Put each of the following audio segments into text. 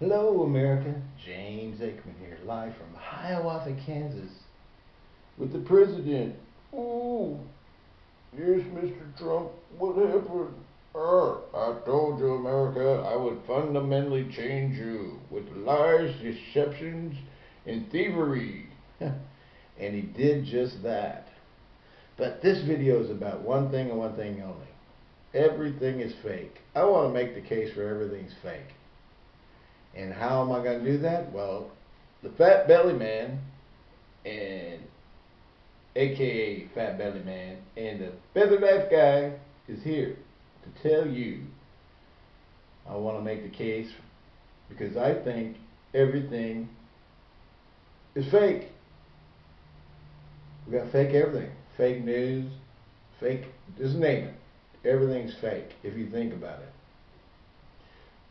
Hello, America. James Aikman here, live from Hiawatha, Kansas, with the president. Ooh, yes, Mr. Trump, what happened? Uh, I told you, America, I would fundamentally change you with lies, deceptions, and thievery. and he did just that. But this video is about one thing and one thing only. Everything is fake. I want to make the case for everything's fake. And how am I going to do that? Well, the Fat Belly Man and aka Fat Belly Man and the Feather Knife Guy is here to tell you I want to make the case because I think everything is fake. We got fake everything. Fake news, fake, just name it. Everything's fake if you think about it.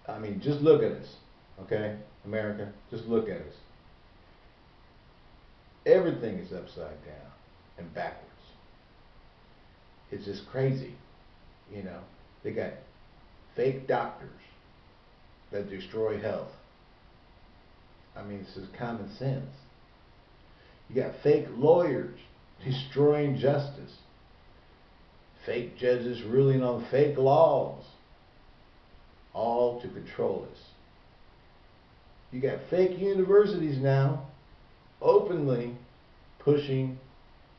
I mean, just look at us. Okay, America, just look at us. Everything is upside down and backwards. It's just crazy. You know, they got fake doctors that destroy health. I mean, this is common sense. You got fake lawyers destroying justice. Fake judges ruling on fake laws. All to control us. You got fake universities now openly pushing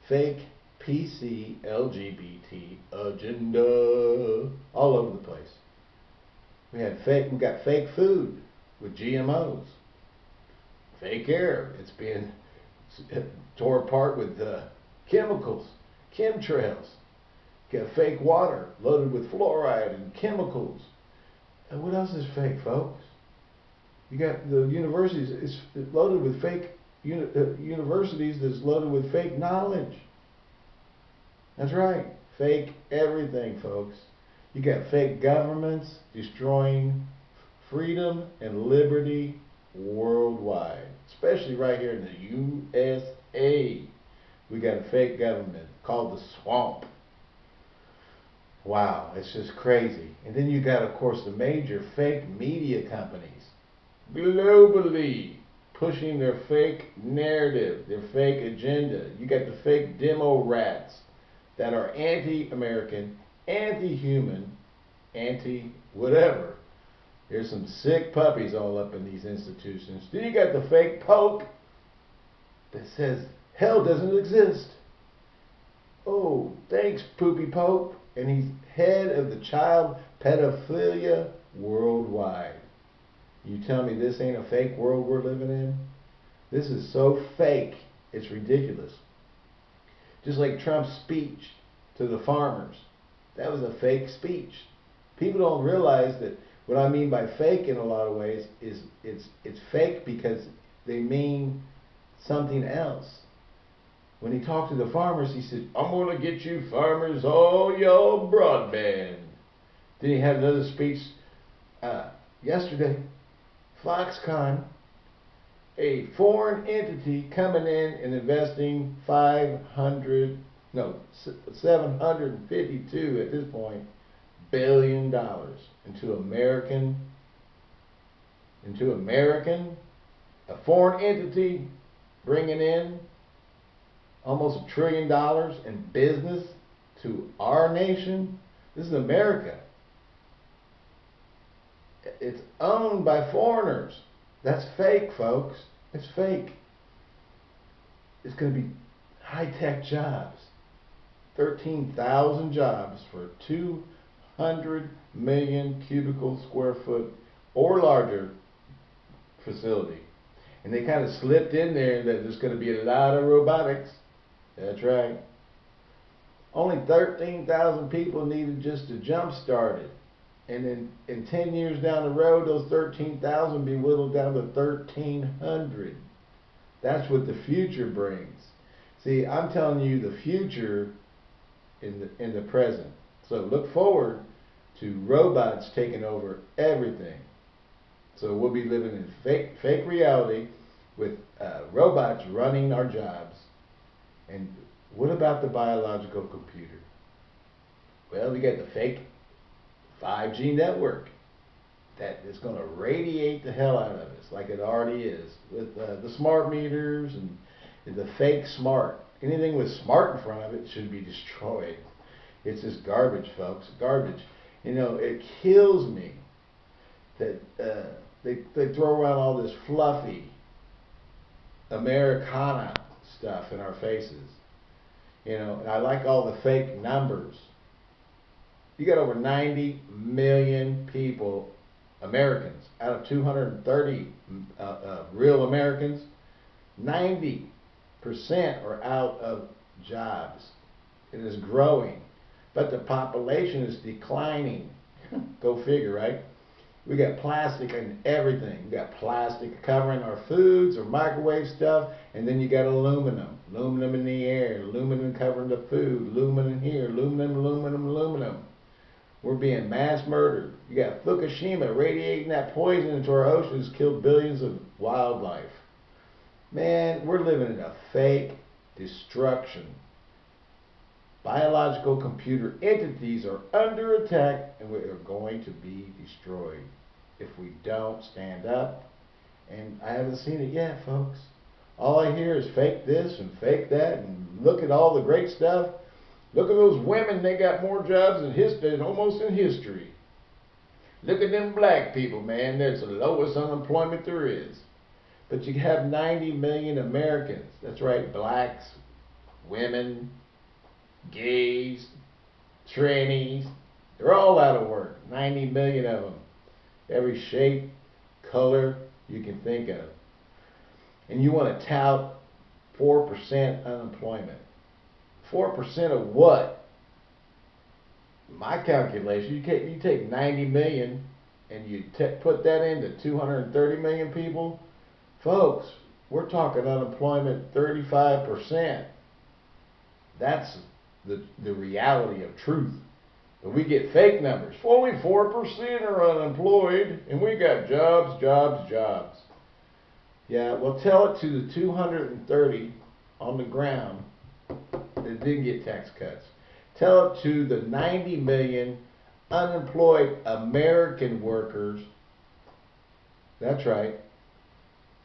fake PC LGBT agenda all over the place. We had fake we got fake food with GMOs. Fake air. It's being tore apart with uh, chemicals, chemtrails. Got fake water loaded with fluoride and chemicals. And what else is fake, folks? You got the universities, it's loaded with fake uni, uh, universities that's loaded with fake knowledge. That's right. Fake everything, folks. You got fake governments destroying freedom and liberty worldwide, especially right here in the USA. We got a fake government called the swamp. Wow, it's just crazy. And then you got, of course, the major fake media companies globally pushing their fake narrative, their fake agenda. You got the fake demo rats that are anti-American, anti-human, anti-whatever. There's some sick puppies all up in these institutions. Then you got the fake pope that says hell doesn't exist. Oh, thanks, Poopy Pope. And he's head of the child pedophilia worldwide. You tell me this ain't a fake world we're living in? This is so fake, it's ridiculous. Just like Trump's speech to the farmers. That was a fake speech. People don't realize that what I mean by fake in a lot of ways is it's it's fake because they mean something else. When he talked to the farmers, he said, I'm going to get you farmers all your broadband. Then he had another speech uh, yesterday Foxconn, a foreign entity coming in and investing 500, no, 752 at this point, billion dollars into American, into American, a foreign entity bringing in almost a trillion dollars in business to our nation. This is America it's owned by foreigners. That's fake, folks. It's fake. It's going to be high-tech jobs. 13,000 jobs for 200 million cubicle square foot or larger facility. And they kind of slipped in there that there's going to be a lot of robotics. That's right. Only 13,000 people needed just to jump start it and then in 10 years down the road, those 13,000 be whittled down to 1,300. That's what the future brings. See, I'm telling you the future in the, in the present. So look forward to robots taking over everything. So we'll be living in fake, fake reality with uh, robots running our jobs. And what about the biological computer? Well, we got the fake 5G network. that is going to radiate the hell out of us, like it already is, with uh, the smart meters and, the fake smart. Anything with smart in front of it should be destroyed. It's just garbage, folks. Garbage. You know, it kills me that uh, they they throw around all this fluffy Americana stuff in our faces. You know, I like all the fake numbers. You got over 90 million people, Americans, out of 230 uh, uh, real Americans. 90 percent are out of jobs. It is growing, but the population is declining. Go figure, right? We got plastic in everything. We got plastic covering our foods or microwave stuff, and then you got aluminum. Aluminum in the air, aluminum covering the food, aluminum here, aluminum, aluminum, aluminum. We're being mass murdered. You got Fukushima radiating that poison into our oceans, killed billions of wildlife. Man, we're living in a fake destruction. Biological computer entities are under attack and we are going to be destroyed if we don't stand up. And I haven't seen it yet, folks. All I hear is fake this and fake that and look at all the great stuff. Look at those women, they got more jobs in history, almost in history. Look at them black people, man. That's the lowest unemployment there is. But you have 90 million Americans. That's right, blacks, women, gays, trannies. They're all out of work. 90 million of them. Every shape, color you can think of. And you want to tout 4% unemployment. 4% of what? My calculation, you take, you take 90 million and you put that into 230 million people, folks, we're talking unemployment 35%. That's the, the reality of truth. But we get fake numbers. Only 4% are unemployed, and we got jobs, jobs, jobs. Yeah, well, tell it to the 230 on the ground that didn't get tax cuts. Tell it to the 90 million unemployed American workers. That's right.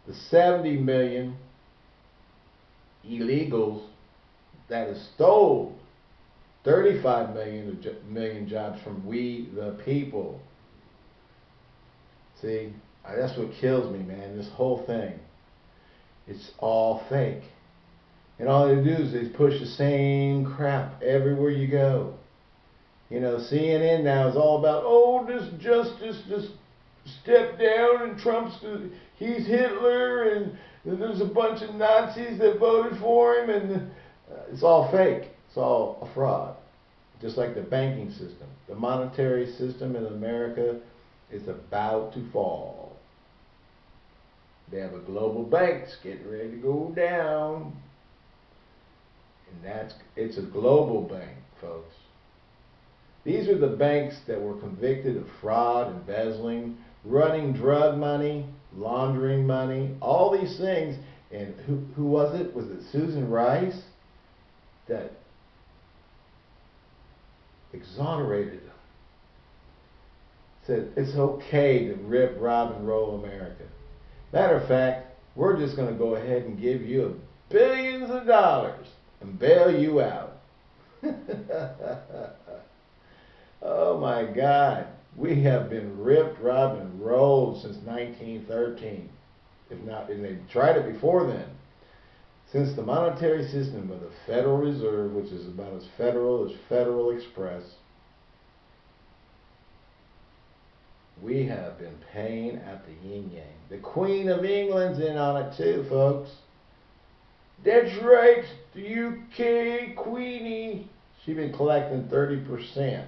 The 70 million illegals that stole 35 million, uh, million jobs from we the people. See, that's what kills me, man. This whole thing. It's all fake. And all they do is they push the same crap everywhere you go. You know, CNN now is all about, oh, this justice just stepped down and Trump's, he's Hitler and there's a bunch of Nazis that voted for him and uh, it's all fake. It's all a fraud. Just like the banking system. The monetary system in America is about to fall. They have a global banks getting ready to go down. And that's it's a global bank, folks. These are the banks that were convicted of fraud, embezzling, running drug money, laundering money, all these things. And who, who was it? Was it Susan Rice? that exonerated them. Said it's okay to rip, rob, and roll America. Matter of fact, we're just going to go ahead and give you billions of dollars and bail you out. oh my God. We have been ripped, robbed, and rolled since 1913. If not, and they tried it before then. Since the monetary system of the Federal Reserve, which is about as federal as Federal Express, we have been paying at the yin yang. The Queen of England's in on it too, folks. That's right, the UK Queenie. She's been collecting 30%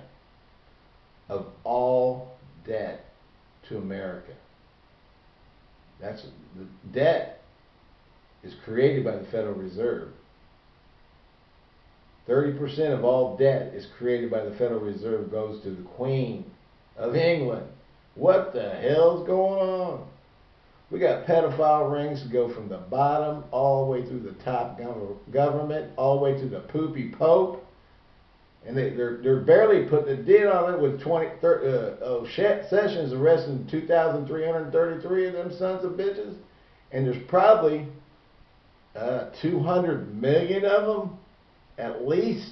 of all debt to America. That's the debt is created by the Federal Reserve. 30% of all debt is created by the Federal Reserve goes to the Queen of England. What the hell's going on? We got pedophile rings that go from the bottom all the way through the top government, all the way to the poopy pope. And they, they're, they're barely putting a dent on it with 20, thir- uh, oh, Sessions arresting 2,333 of them sons of bitches. And there's probably uh, 200 million of them at least.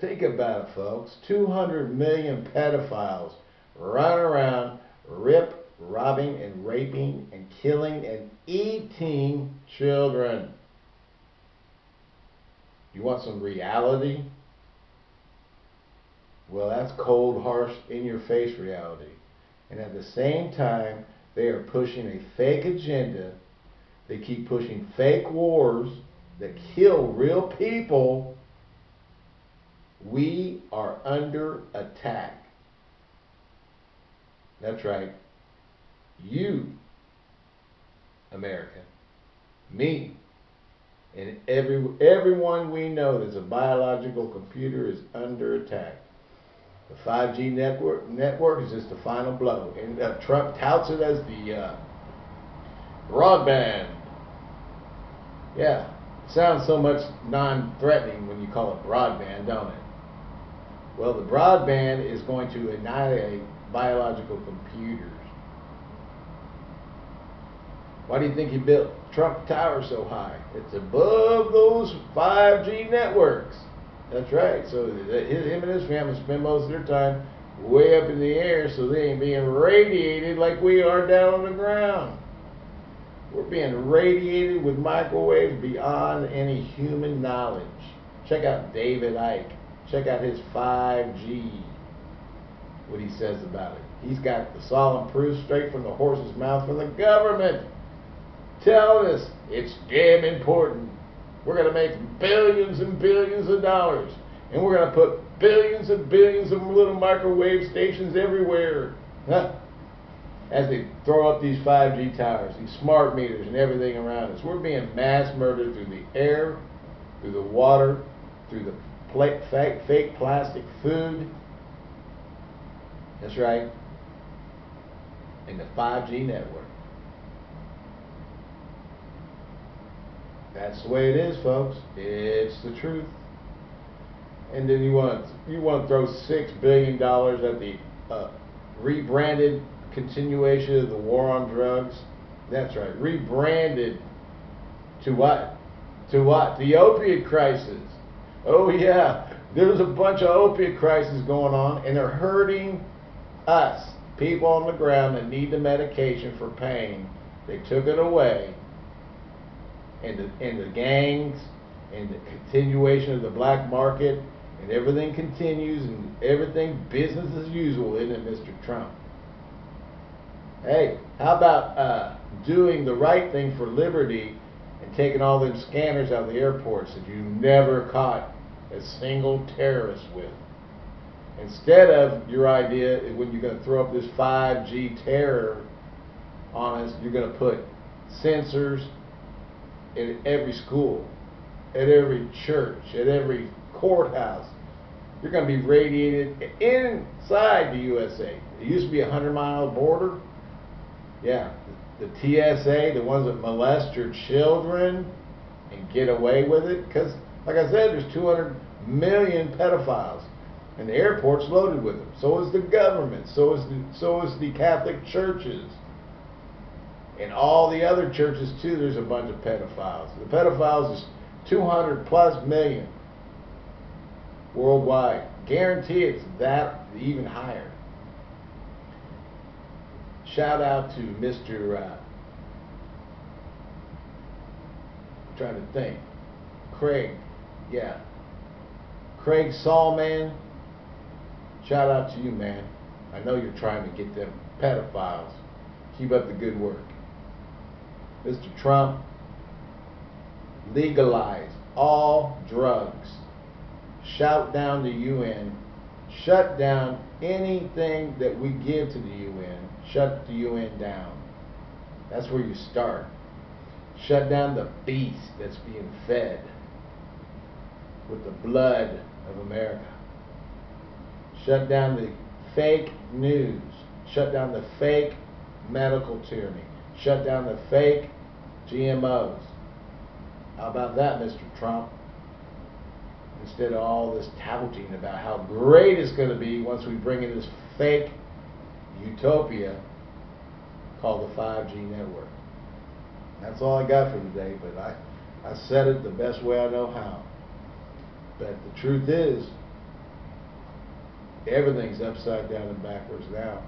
Think about it, folks. 200 million pedophiles running around, rip, robbing, and raping, and killing, and eating children. You want some reality? Well, that's cold, harsh, in your face reality. And at the same time, they are pushing a fake agenda. They keep pushing fake wars that kill real people. We are under attack. That's right. You, America, me, and every everyone we know that's a biological computer is under attack. The 5G network network is just the final blow, and uh, Trump touts it as the uh, broadband. Yeah, sounds so much non-threatening when you call it broadband, don't it? Well, the broadband is going to annihilate biological computers. Why do you think he built Trump Tower so high? It's above those 5G networks. That's right. So uh, his, him and his family spend most of their time way up in the air so they ain't being radiated like we are down on the ground. We're being radiated with microwaves beyond any human knowledge. Check out David Icke. Check out his 5G. What he says about it. He's got the solemn proof straight from the horse's mouth from the government telling us it's damn important. We're going to make billions and billions of dollars. And we're going to put billions and billions of little microwave stations everywhere. Huh? As they throw up these 5G towers, these smart meters, and everything around us. We're being mass murdered through the air, through the water, through the fake plastic food. That's right. And the 5G network. That's the way it is, folks. It's the truth. And then you want to, you want to throw six billion dollars at the uh, rebranded continuation of the war on drugs. That's right, rebranded to what? To what? The opiate crisis. Oh yeah, there's a bunch of opiate crisis going on, and they're hurting us, people on the ground that need the medication for pain. They took it away and the, and the gangs and the continuation of the black market and everything continues and everything business as usual, isn't it, Mr. Trump? Hey, how about uh, doing the right thing for liberty and taking all them scanners out of the airports that you never caught a single terrorist with? Instead of your idea, when you're going to throw up this 5G terror on us, you're going to put sensors in every school, at every church, at every courthouse. You're going to be radiated inside the USA. It used to be a 100 mile border. Yeah, the TSA, the ones that molest your children and get away with it. Because, like I said, there's 200 million pedophiles. And the airport's loaded with them. So is the government. So is the, so is the Catholic churches. In all the other churches too, there's a bunch of pedophiles. The pedophiles is 200 plus million worldwide. Guarantee it's that even higher. Shout out to Mr. Uh, trying to think. Craig, yeah. Craig Sallman. Shout out to you, man. I know you're trying to get them pedophiles. Keep up the good work. Mr. Trump, legalize all drugs. Shout down the UN. Shut down anything that we give to the UN. Shut the UN down. That's where you start. Shut down the beast that's being fed with the blood of America. Shut down the fake news. Shut down the fake medical tyranny. Shut down the fake GMOs. How about that, Mr. Trump? instead of all this touting about how great it's going to be once we bring in this fake utopia called the 5G network. That's all I got for today, but I, I said it the best way I know how. But the truth is, everything's upside down and backwards now.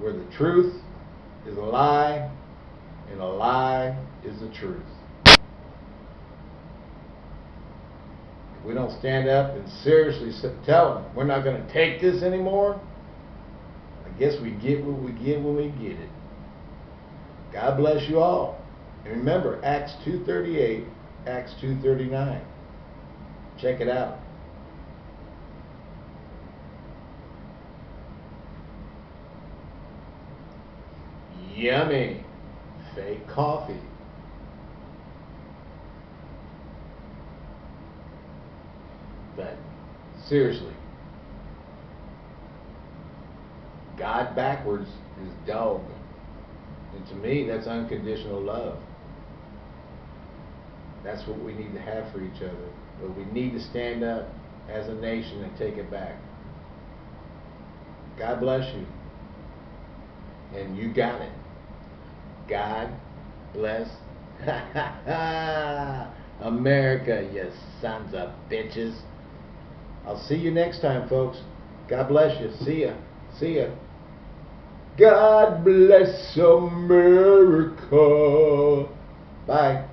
Where the truth is a lie, and a lie is the truth. If we don't stand up and seriously tell them we're not going to take this anymore, I guess we get what we get when we get it. God bless you all. And remember, Acts 2.38, Acts 2.39. Check it out. Yummy. Fake coffee. But seriously, God backwards is dog. And to me, that's unconditional love. That's what we need to have for each other. But we need to stand up as a nation and take it back. God bless you. And you got it. God bless America, you sons of bitches. I'll see you next time, folks. God bless you. See ya. See ya. God bless America. Bye.